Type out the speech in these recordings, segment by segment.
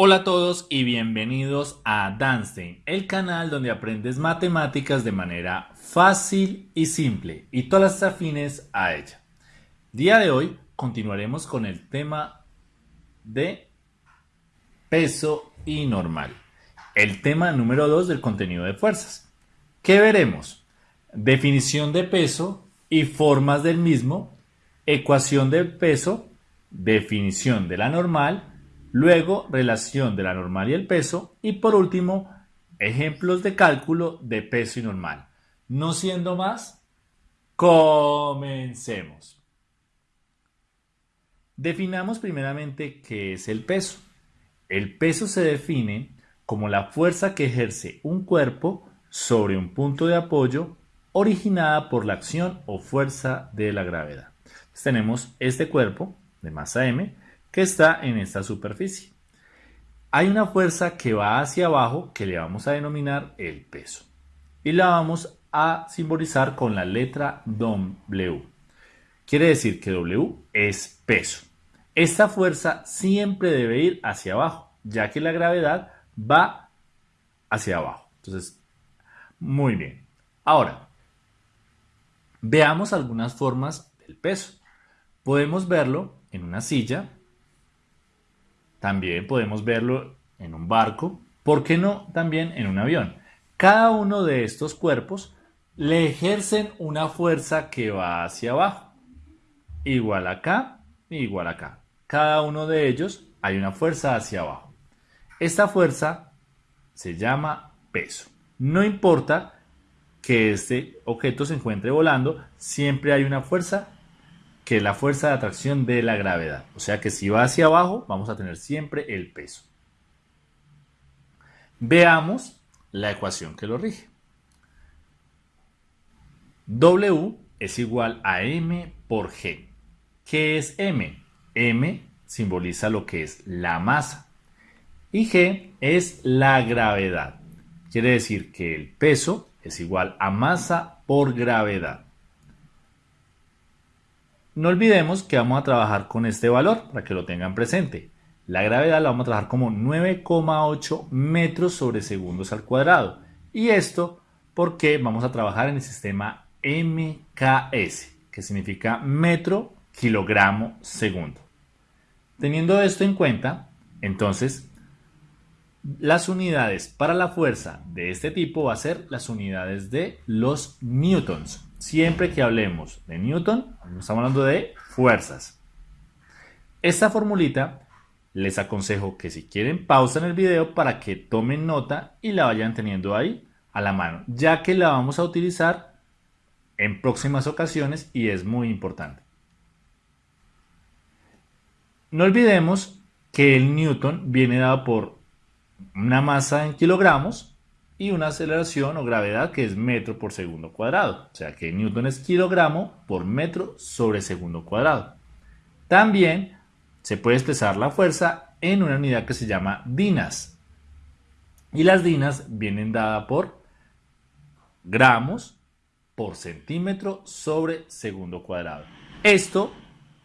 Hola a todos y bienvenidos a Danstein, el canal donde aprendes matemáticas de manera fácil y simple y todas las afines a ella. Día de hoy continuaremos con el tema de peso y normal, el tema número 2 del contenido de fuerzas. ¿Qué veremos? Definición de peso y formas del mismo, ecuación del peso, definición de la normal, Luego, relación de la normal y el peso. Y por último, ejemplos de cálculo de peso y normal. No siendo más, comencemos. Definamos primeramente qué es el peso. El peso se define como la fuerza que ejerce un cuerpo sobre un punto de apoyo originada por la acción o fuerza de la gravedad. tenemos este cuerpo de masa m que está en esta superficie. Hay una fuerza que va hacia abajo que le vamos a denominar el peso y la vamos a simbolizar con la letra W. Quiere decir que W es peso. Esta fuerza siempre debe ir hacia abajo, ya que la gravedad va hacia abajo. Entonces, muy bien. Ahora, veamos algunas formas del peso. Podemos verlo en una silla, también podemos verlo en un barco, ¿por qué no también en un avión? Cada uno de estos cuerpos le ejercen una fuerza que va hacia abajo. Igual acá, igual acá. Cada uno de ellos hay una fuerza hacia abajo. Esta fuerza se llama peso. No importa que este objeto se encuentre volando, siempre hay una fuerza que la fuerza de atracción de la gravedad. O sea que si va hacia abajo, vamos a tener siempre el peso. Veamos la ecuación que lo rige. W es igual a m por g. ¿Qué es m? m simboliza lo que es la masa y g es la gravedad. Quiere decir que el peso es igual a masa por gravedad. No olvidemos que vamos a trabajar con este valor para que lo tengan presente. La gravedad la vamos a trabajar como 9,8 metros sobre segundos al cuadrado. Y esto porque vamos a trabajar en el sistema MKS, que significa metro, kilogramo, segundo. Teniendo esto en cuenta, entonces, las unidades para la fuerza de este tipo va a ser las unidades de los newtons siempre que hablemos de Newton, estamos hablando de fuerzas. Esta formulita les aconsejo que si quieren pausen el video para que tomen nota y la vayan teniendo ahí a la mano, ya que la vamos a utilizar en próximas ocasiones y es muy importante. No olvidemos que el Newton viene dado por una masa en kilogramos y una aceleración o gravedad que es metro por segundo cuadrado. O sea que Newton es kilogramo por metro sobre segundo cuadrado. También se puede expresar la fuerza en una unidad que se llama dinas. Y las dinas vienen dadas por gramos por centímetro sobre segundo cuadrado. Esto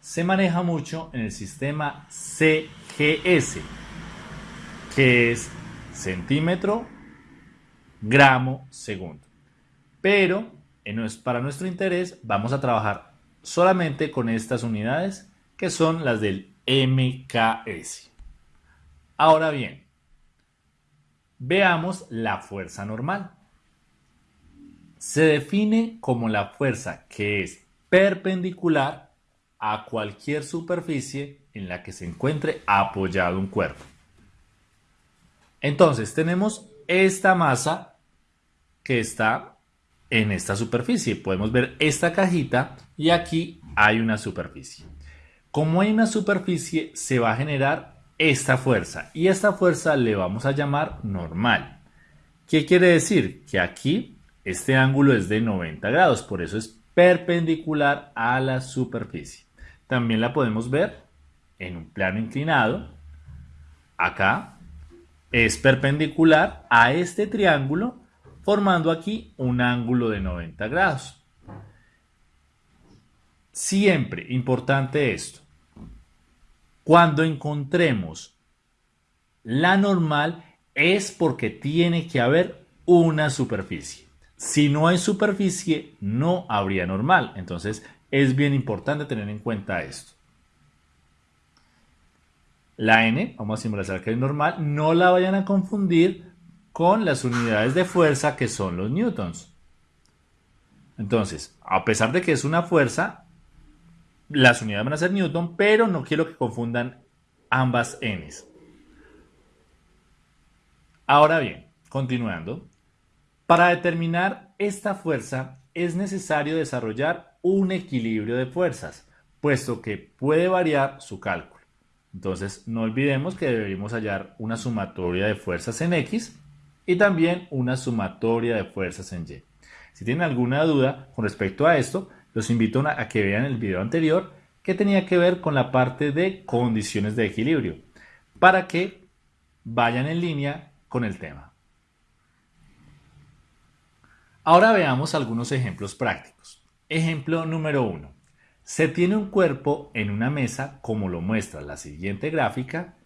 se maneja mucho en el sistema CGS, que es centímetro gramo segundo. Pero para nuestro interés vamos a trabajar solamente con estas unidades que son las del MKS. Ahora bien, veamos la fuerza normal. Se define como la fuerza que es perpendicular a cualquier superficie en la que se encuentre apoyado un cuerpo. Entonces tenemos esta masa que está en esta superficie. Podemos ver esta cajita y aquí hay una superficie. Como hay una superficie, se va a generar esta fuerza y esta fuerza le vamos a llamar normal. ¿Qué quiere decir? Que aquí este ángulo es de 90 grados, por eso es perpendicular a la superficie. También la podemos ver en un plano inclinado. Acá es perpendicular a este triángulo formando aquí un ángulo de 90 grados. Siempre importante esto. Cuando encontremos la normal es porque tiene que haber una superficie. Si no hay superficie, no habría normal. Entonces, es bien importante tener en cuenta esto. La n, vamos a simular que es normal, no la vayan a confundir con las unidades de fuerza que son los newtons. Entonces, a pesar de que es una fuerza, las unidades van a ser newton, pero no quiero que confundan ambas n's. Ahora bien, continuando, para determinar esta fuerza es necesario desarrollar un equilibrio de fuerzas, puesto que puede variar su cálculo. Entonces, no olvidemos que debemos hallar una sumatoria de fuerzas en X y también una sumatoria de fuerzas en Y. Si tienen alguna duda con respecto a esto, los invito a que vean el video anterior que tenía que ver con la parte de condiciones de equilibrio, para que vayan en línea con el tema. Ahora veamos algunos ejemplos prácticos. Ejemplo número 1. Se tiene un cuerpo en una mesa como lo muestra la siguiente gráfica.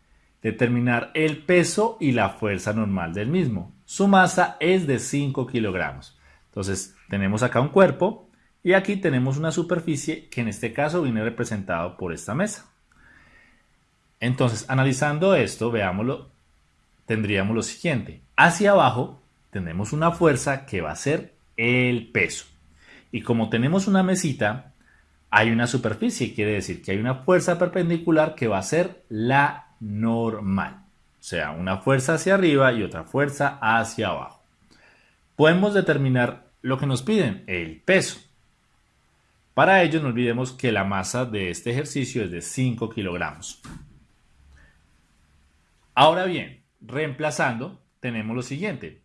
Determinar el peso y la fuerza normal del mismo. Su masa es de 5 kilogramos. Entonces tenemos acá un cuerpo y aquí tenemos una superficie que en este caso viene representado por esta mesa. Entonces analizando esto, veámoslo tendríamos lo siguiente. Hacia abajo tenemos una fuerza que va a ser el peso. Y como tenemos una mesita, hay una superficie, quiere decir que hay una fuerza perpendicular que va a ser la normal. O sea, una fuerza hacia arriba y otra fuerza hacia abajo. Podemos determinar lo que nos piden, el peso. Para ello no olvidemos que la masa de este ejercicio es de 5 kilogramos. Ahora bien, Reemplazando, tenemos lo siguiente,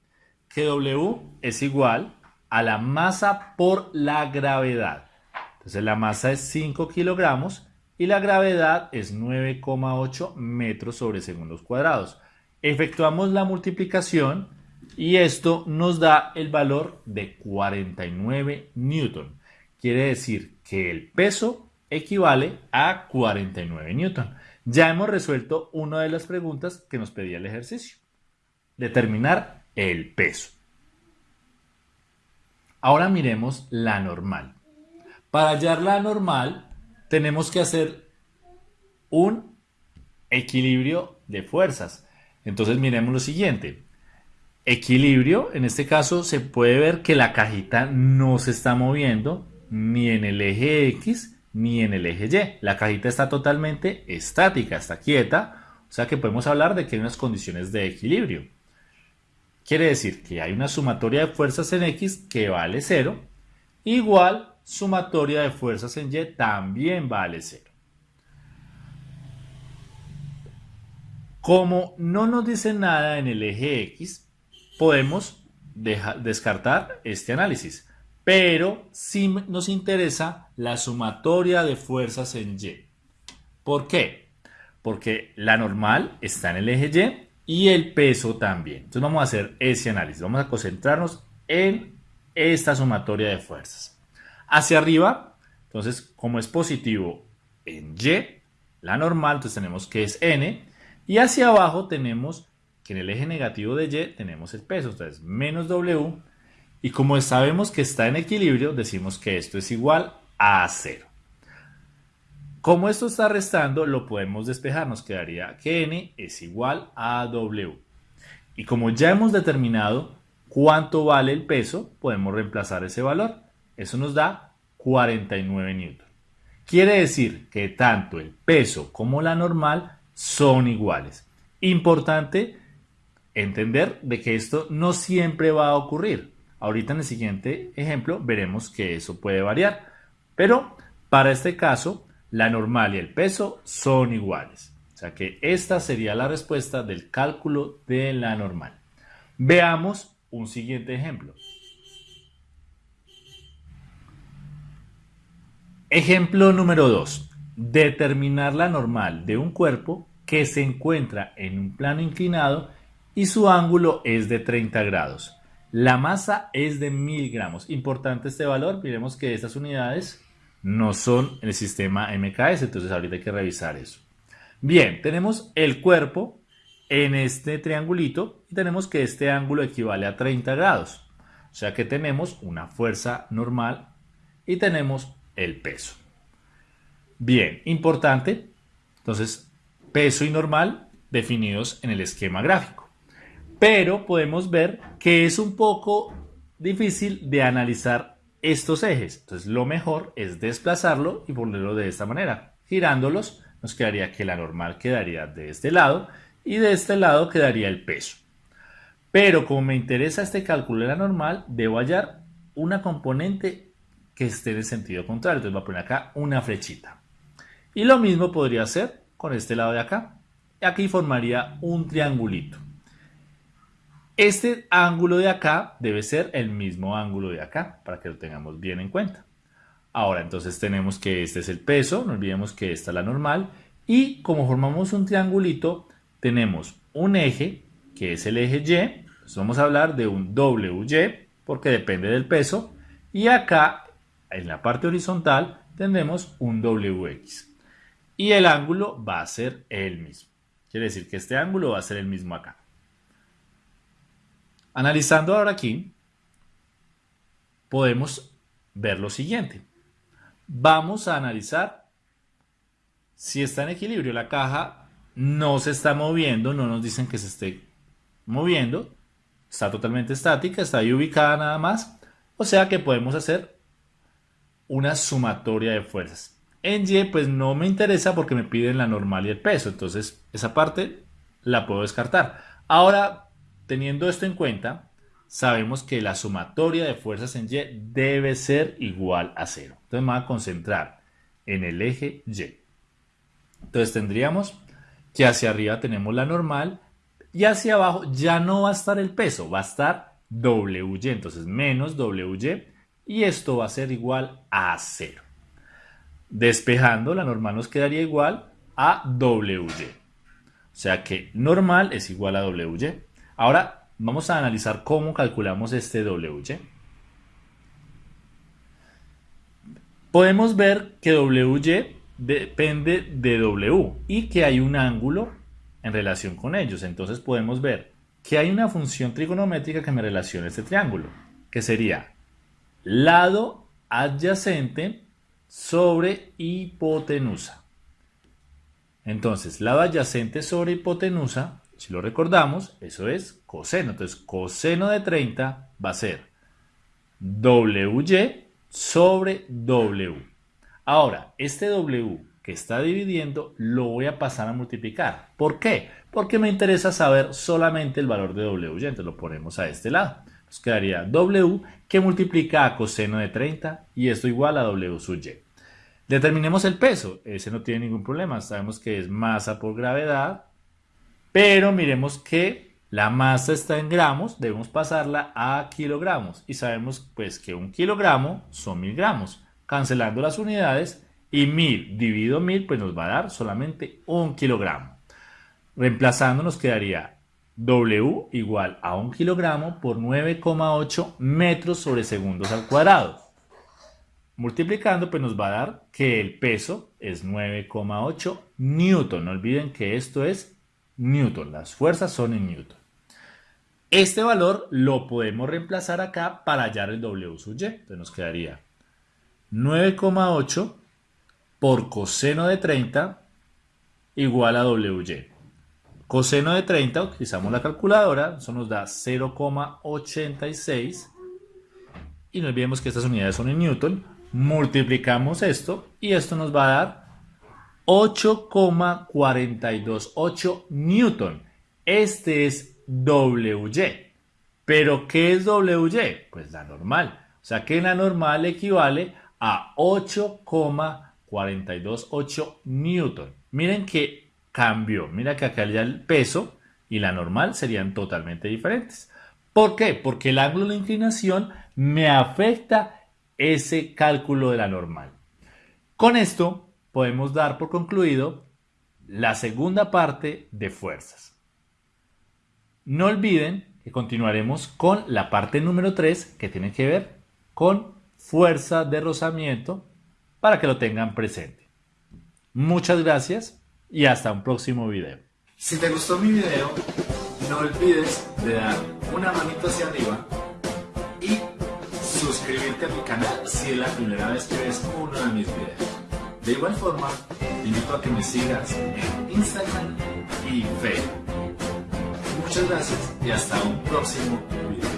que W es igual a la masa por la gravedad. Entonces la masa es 5 kilogramos y la gravedad es 9,8 metros sobre segundos cuadrados. Efectuamos la multiplicación y esto nos da el valor de 49 newton. Quiere decir que el peso equivale a 49 newton. Ya hemos resuelto una de las preguntas que nos pedía el ejercicio. Determinar el peso. Ahora miremos la normal. Para hallar la normal tenemos que hacer un equilibrio de fuerzas. Entonces miremos lo siguiente. Equilibrio, en este caso se puede ver que la cajita no se está moviendo ni en el eje X ni en el eje Y. La cajita está totalmente estática, está quieta, o sea que podemos hablar de que hay unas condiciones de equilibrio. Quiere decir que hay una sumatoria de fuerzas en X que vale 0, igual sumatoria de fuerzas en Y también vale 0. Como no nos dice nada en el eje X, podemos descartar este análisis pero sí nos interesa la sumatoria de fuerzas en Y. ¿Por qué? Porque la normal está en el eje Y y el peso también. Entonces vamos a hacer ese análisis. Vamos a concentrarnos en esta sumatoria de fuerzas. Hacia arriba, entonces como es positivo en Y, la normal, entonces tenemos que es N. Y hacia abajo tenemos que en el eje negativo de Y tenemos el peso. Entonces menos W y como sabemos que está en equilibrio, decimos que esto es igual a 0. Como esto está restando, lo podemos despejar. Nos quedaría que n es igual a w. Y como ya hemos determinado cuánto vale el peso, podemos reemplazar ese valor. Eso nos da 49 newton. Quiere decir que tanto el peso como la normal son iguales. Importante entender de que esto no siempre va a ocurrir. Ahorita en el siguiente ejemplo veremos que eso puede variar, pero para este caso la normal y el peso son iguales. O sea que esta sería la respuesta del cálculo de la normal. Veamos un siguiente ejemplo. Ejemplo número 2. Determinar la normal de un cuerpo que se encuentra en un plano inclinado y su ángulo es de 30 grados. La masa es de 1000 gramos. Importante este valor. Miremos que estas unidades no son el sistema MKS. Entonces ahorita hay que revisar eso. Bien, tenemos el cuerpo en este triangulito y tenemos que este ángulo equivale a 30 grados. O sea que tenemos una fuerza normal y tenemos el peso. Bien, importante. Entonces, peso y normal definidos en el esquema gráfico. Pero podemos ver que es un poco difícil de analizar estos ejes. Entonces, lo mejor es desplazarlo y ponerlo de esta manera. Girándolos, nos quedaría que la normal quedaría de este lado y de este lado quedaría el peso. Pero como me interesa este cálculo de la normal, debo hallar una componente que esté en el sentido contrario. Entonces voy a poner acá una flechita. Y lo mismo podría hacer con este lado de acá. Aquí formaría un triangulito. Este ángulo de acá debe ser el mismo ángulo de acá, para que lo tengamos bien en cuenta. Ahora, entonces tenemos que este es el peso, no olvidemos que esta es la normal, y como formamos un triangulito, tenemos un eje que es el eje Y, pues vamos a hablar de un WY porque depende del peso y acá en la parte horizontal tendremos un WX y el ángulo va a ser el mismo. Quiere decir que este ángulo va a ser el mismo acá. Analizando ahora aquí, podemos ver lo siguiente. Vamos a analizar si está en equilibrio. La caja no se está moviendo, no nos dicen que se esté moviendo, está totalmente estática, está ahí ubicada nada más, o sea que podemos hacer una sumatoria de fuerzas. En Y pues no me interesa porque me piden la normal y el peso, entonces esa parte la puedo descartar. Ahora, teniendo esto en cuenta, sabemos que la sumatoria de fuerzas en Y debe ser igual a cero. Entonces me voy a concentrar en el eje Y. Entonces tendríamos que hacia arriba tenemos la normal y hacia abajo ya no va a estar el peso, va a estar WY, entonces menos WY y esto va a ser igual a 0. Despejando, la normal nos quedaría igual a WY. O sea que normal es igual a WY. Ahora vamos a analizar cómo calculamos este WY. Podemos ver que WY depende de W y que hay un ángulo en relación con ellos. Entonces podemos ver que hay una función trigonométrica que me relaciona este triángulo, que sería lado adyacente sobre hipotenusa. Entonces, lado adyacente sobre hipotenusa, si lo recordamos, eso es coseno. Entonces, coseno de 30 va a ser WY sobre W. Ahora, este W que está dividiendo lo voy a pasar a multiplicar. ¿Por qué? Porque me interesa saber solamente el valor de W. Entonces lo ponemos a este lado. Nos quedaría W que multiplica a coseno de 30 y esto igual a W sub Y. Determinemos el peso. Ese no tiene ningún problema. Sabemos que es masa por gravedad. Pero miremos que la masa está en gramos. Debemos pasarla a kilogramos. Y sabemos pues que un kilogramo son mil gramos. Cancelando las unidades y 1000 dividido 1000 pues nos va a dar solamente un kilogramo. Reemplazando nos quedaría W igual a un kilogramo por 9,8 metros sobre segundos al cuadrado. Multiplicando pues nos va a dar que el peso es 9,8 newton. No olviden que esto es newton, las fuerzas son en newton. Este valor lo podemos reemplazar acá para hallar el W sub Y. Entonces nos quedaría 9,8 por coseno de 30 igual a WY. Coseno de 30, utilizamos la calculadora, eso nos da 0,86 y no olvidemos que estas unidades son en Newton, multiplicamos esto y esto nos va a dar 8,428 Newton. Este es WY. ¿Pero qué es WY? Pues la normal. O sea que la normal equivale a 8,428 42,8 newton. Miren que cambió. Mira que acá ya el peso y la normal serían totalmente diferentes. ¿Por qué? Porque el ángulo de inclinación me afecta ese cálculo de la normal. Con esto podemos dar por concluido la segunda parte de fuerzas. No olviden que continuaremos con la parte número 3 que tiene que ver con fuerza de rozamiento para que lo tengan presente. Muchas gracias y hasta un próximo video. Si te gustó mi video, no olvides de dar una manito hacia arriba y suscribirte a mi canal si es la primera vez que ves uno de mis videos. De igual forma, te invito a que me sigas en Instagram y Facebook. Muchas gracias y hasta un próximo video.